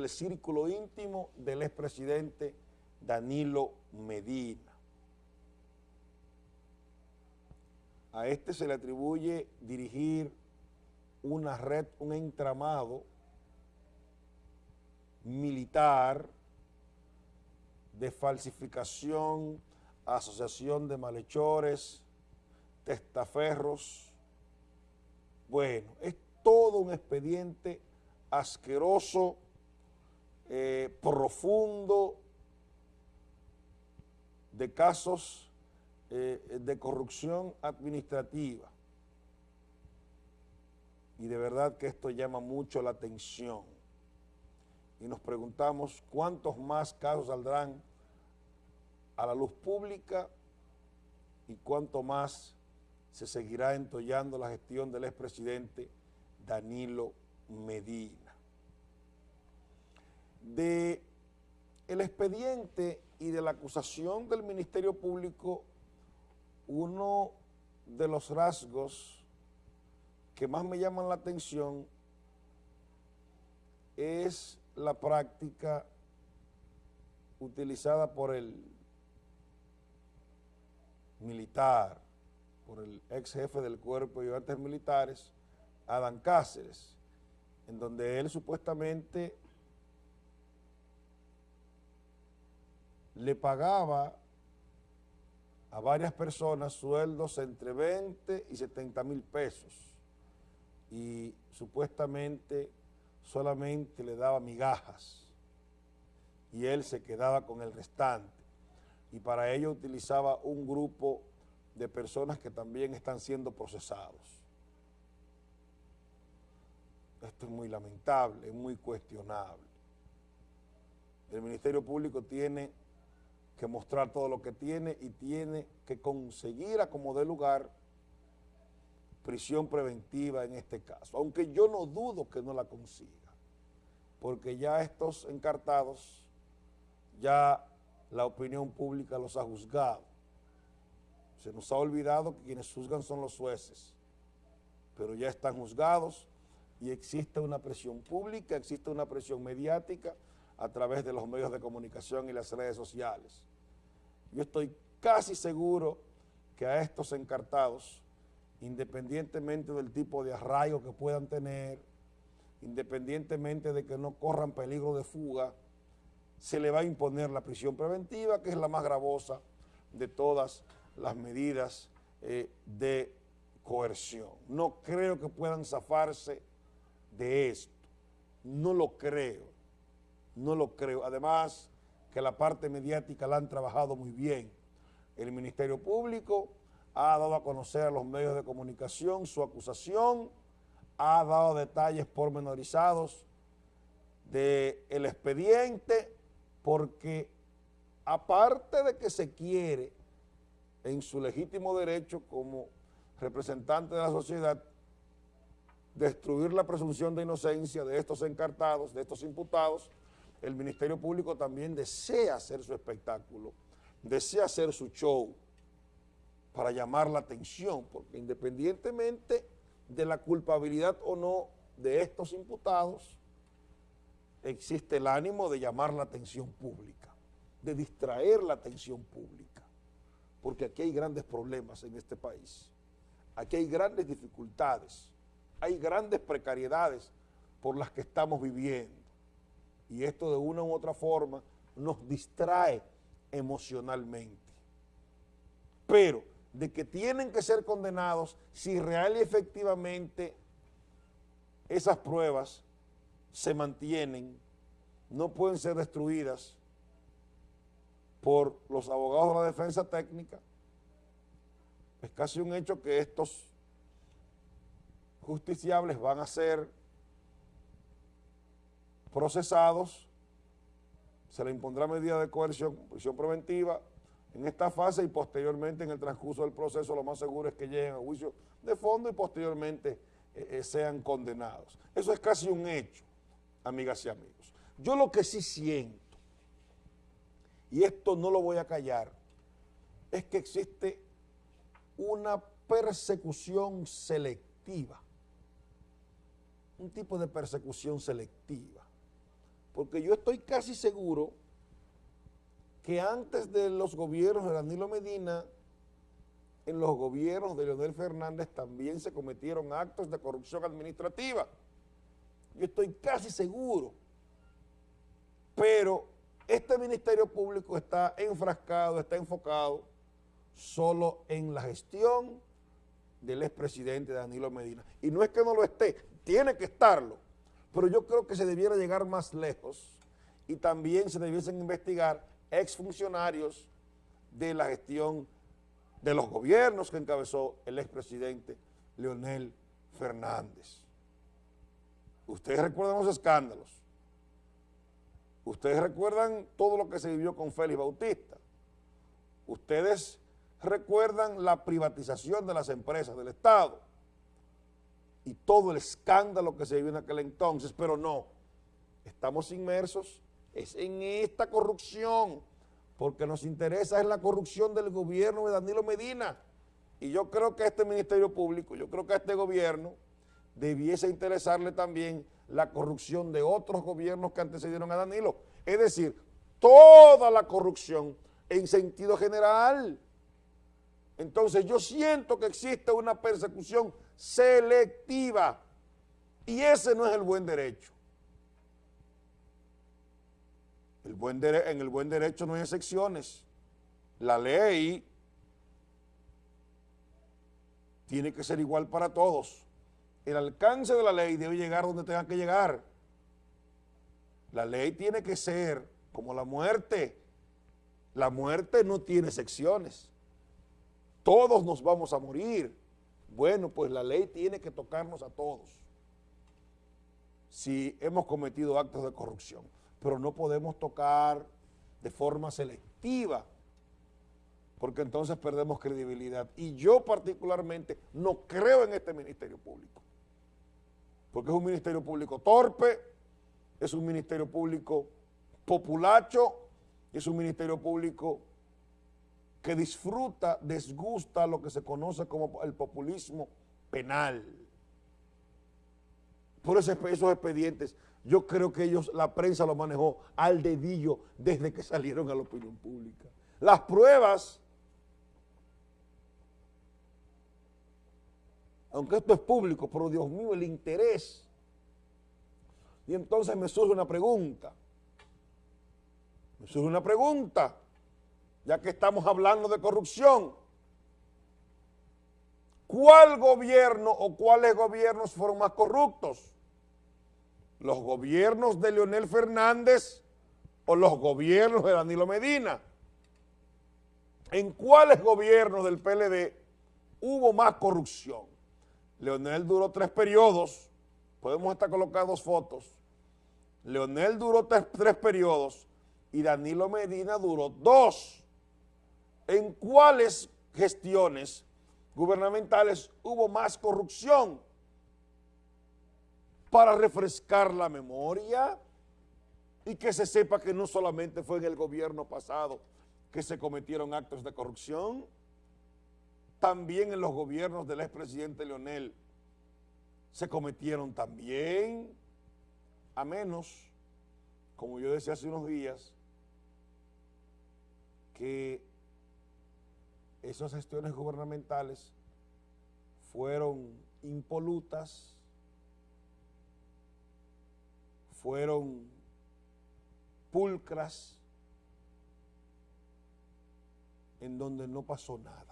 del círculo íntimo del expresidente Danilo Medina. A este se le atribuye dirigir una red, un entramado militar de falsificación, asociación de malhechores, testaferros. Bueno, es todo un expediente asqueroso, eh, profundo, de casos eh, de corrupción administrativa. Y de verdad que esto llama mucho la atención. Y nos preguntamos cuántos más casos saldrán a la luz pública y cuánto más se seguirá entollando la gestión del expresidente Danilo Medina. De el expediente y de la acusación del Ministerio Público, uno de los rasgos que más me llaman la atención es la práctica utilizada por el militar, por el ex jefe del cuerpo de artes militares, Adán Cáceres, en donde él supuestamente le pagaba a varias personas sueldos entre 20 y 70 mil pesos y supuestamente solamente le daba migajas y él se quedaba con el restante y para ello utilizaba un grupo de personas que también están siendo procesados. Esto es muy lamentable, es muy cuestionable. El Ministerio Público tiene que mostrar todo lo que tiene y tiene que conseguir a como dé lugar prisión preventiva en este caso, aunque yo no dudo que no la consiga, porque ya estos encartados, ya la opinión pública los ha juzgado. Se nos ha olvidado que quienes juzgan son los jueces, pero ya están juzgados y existe una presión pública, existe una presión mediática a través de los medios de comunicación y las redes sociales. Yo estoy casi seguro que a estos encartados, independientemente del tipo de arraigo que puedan tener, independientemente de que no corran peligro de fuga, se le va a imponer la prisión preventiva, que es la más gravosa de todas las medidas eh, de coerción. No creo que puedan zafarse de esto. No lo creo, no lo creo. Además, que la parte mediática la han trabajado muy bien. El Ministerio Público ha dado a conocer a los medios de comunicación su acusación, ha dado detalles pormenorizados del el expediente, porque aparte de que se quiere en su legítimo derecho como representante de la sociedad, destruir la presunción de inocencia de estos encartados, de estos imputados, el Ministerio Público también desea hacer su espectáculo, desea hacer su show para llamar la atención, porque independientemente de la culpabilidad o no de estos imputados, existe el ánimo de llamar la atención pública, de distraer la atención pública, porque aquí hay grandes problemas en este país, aquí hay grandes dificultades, hay grandes precariedades por las que estamos viviendo y esto de una u otra forma nos distrae emocionalmente. Pero de que tienen que ser condenados si real y efectivamente esas pruebas se mantienen, no pueden ser destruidas por los abogados de la defensa técnica, es casi un hecho que estos justiciables van a ser procesados, se le impondrá medida de coerción, prisión preventiva en esta fase y posteriormente en el transcurso del proceso lo más seguro es que lleguen a juicio de fondo y posteriormente eh, eh, sean condenados. Eso es casi un hecho, amigas y amigos. Yo lo que sí siento, y esto no lo voy a callar, es que existe una persecución selectiva, un tipo de persecución selectiva porque yo estoy casi seguro que antes de los gobiernos de Danilo Medina, en los gobiernos de Leonel Fernández también se cometieron actos de corrupción administrativa. Yo estoy casi seguro. Pero este Ministerio Público está enfrascado, está enfocado solo en la gestión del expresidente Danilo Medina. Y no es que no lo esté, tiene que estarlo, pero yo creo que se debiera llegar más lejos y también se debiesen investigar exfuncionarios de la gestión de los gobiernos que encabezó el expresidente Leonel Fernández. Ustedes recuerdan los escándalos. Ustedes recuerdan todo lo que se vivió con Félix Bautista. Ustedes recuerdan la privatización de las empresas del Estado y todo el escándalo que se vivió en aquel entonces, pero no, estamos inmersos es en esta corrupción, porque nos interesa es la corrupción del gobierno de Danilo Medina, y yo creo que este Ministerio Público, yo creo que a este gobierno debiese interesarle también la corrupción de otros gobiernos que antecedieron a Danilo, es decir, toda la corrupción en sentido general. Entonces yo siento que existe una persecución selectiva y ese no es el buen derecho. El buen en el buen derecho no hay excepciones. La ley tiene que ser igual para todos. El alcance de la ley debe llegar donde tenga que llegar. La ley tiene que ser como la muerte. La muerte no tiene secciones. Todos nos vamos a morir. Bueno, pues la ley tiene que tocarnos a todos si hemos cometido actos de corrupción pero no podemos tocar de forma selectiva, porque entonces perdemos credibilidad. Y yo particularmente no creo en este Ministerio Público, porque es un Ministerio Público torpe, es un Ministerio Público populacho, es un Ministerio Público que disfruta, desgusta lo que se conoce como el populismo penal. Por eso esos expedientes yo creo que ellos, la prensa lo manejó al dedillo desde que salieron a la opinión pública. Las pruebas, aunque esto es público, pero Dios mío, el interés. Y entonces me surge una pregunta, me surge una pregunta, ya que estamos hablando de corrupción. ¿Cuál gobierno o cuáles gobiernos fueron más corruptos? los gobiernos de Leonel Fernández o los gobiernos de Danilo Medina. ¿En cuáles gobiernos del PLD hubo más corrupción? Leonel duró tres periodos, podemos estar colocar dos fotos. Leonel duró tres, tres periodos y Danilo Medina duró dos. ¿En cuáles gestiones gubernamentales hubo más corrupción? para refrescar la memoria y que se sepa que no solamente fue en el gobierno pasado que se cometieron actos de corrupción, también en los gobiernos del expresidente Leonel se cometieron también, a menos, como yo decía hace unos días, que esas gestiones gubernamentales fueron impolutas, fueron pulcras en donde no pasó nada.